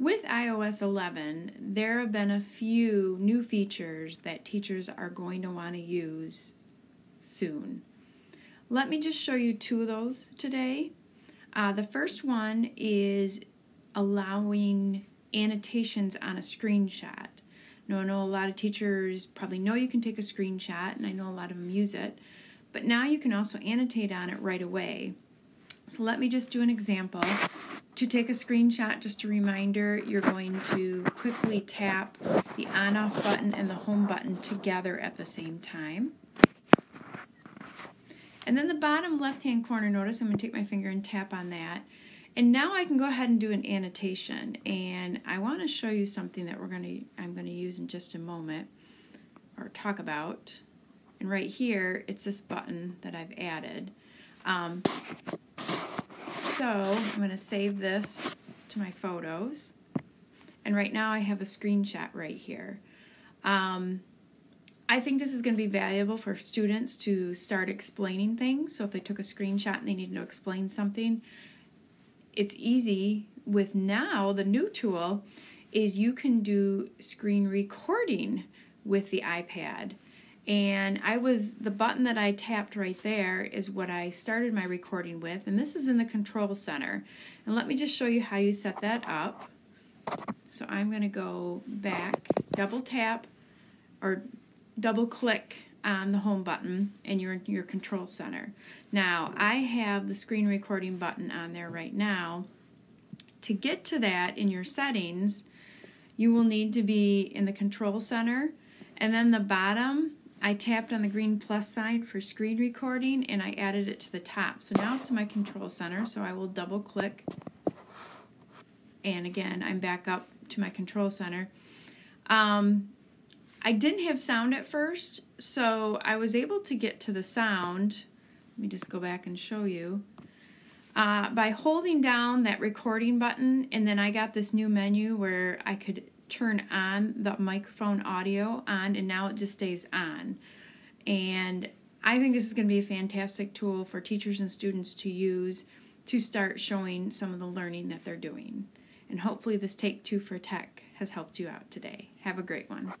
With iOS 11, there have been a few new features that teachers are going to want to use soon. Let me just show you two of those today. Uh, the first one is allowing annotations on a screenshot. Now, I know a lot of teachers probably know you can take a screenshot, and I know a lot of them use it, but now you can also annotate on it right away. So let me just do an example. To take a screenshot, just a reminder, you're going to quickly tap the on off button and the home button together at the same time. And then the bottom left hand corner, notice I'm going to take my finger and tap on that. And now I can go ahead and do an annotation. And I want to show you something that we're going to I'm going to use in just a moment or talk about. And right here, it's this button that I've added. Um, so I'm going to save this to my photos. And right now I have a screenshot right here. Um, I think this is going to be valuable for students to start explaining things. So if they took a screenshot and they needed to explain something, it's easy with now the new tool is you can do screen recording with the iPad. And I was, the button that I tapped right there is what I started my recording with. And this is in the control center. And let me just show you how you set that up. So I'm going to go back, double tap, or double click on the home button and you're in your control center. Now, I have the screen recording button on there right now. To get to that in your settings, you will need to be in the control center and then the bottom I tapped on the green plus sign for screen recording and I added it to the top. So now it's in my control center, so I will double click. And again, I'm back up to my control center. Um, I didn't have sound at first, so I was able to get to the sound. Let me just go back and show you. Uh, by holding down that recording button, and then I got this new menu where I could turn on the microphone audio on and now it just stays on. And I think this is going to be a fantastic tool for teachers and students to use to start showing some of the learning that they're doing. And hopefully this Take Two for Tech has helped you out today. Have a great one.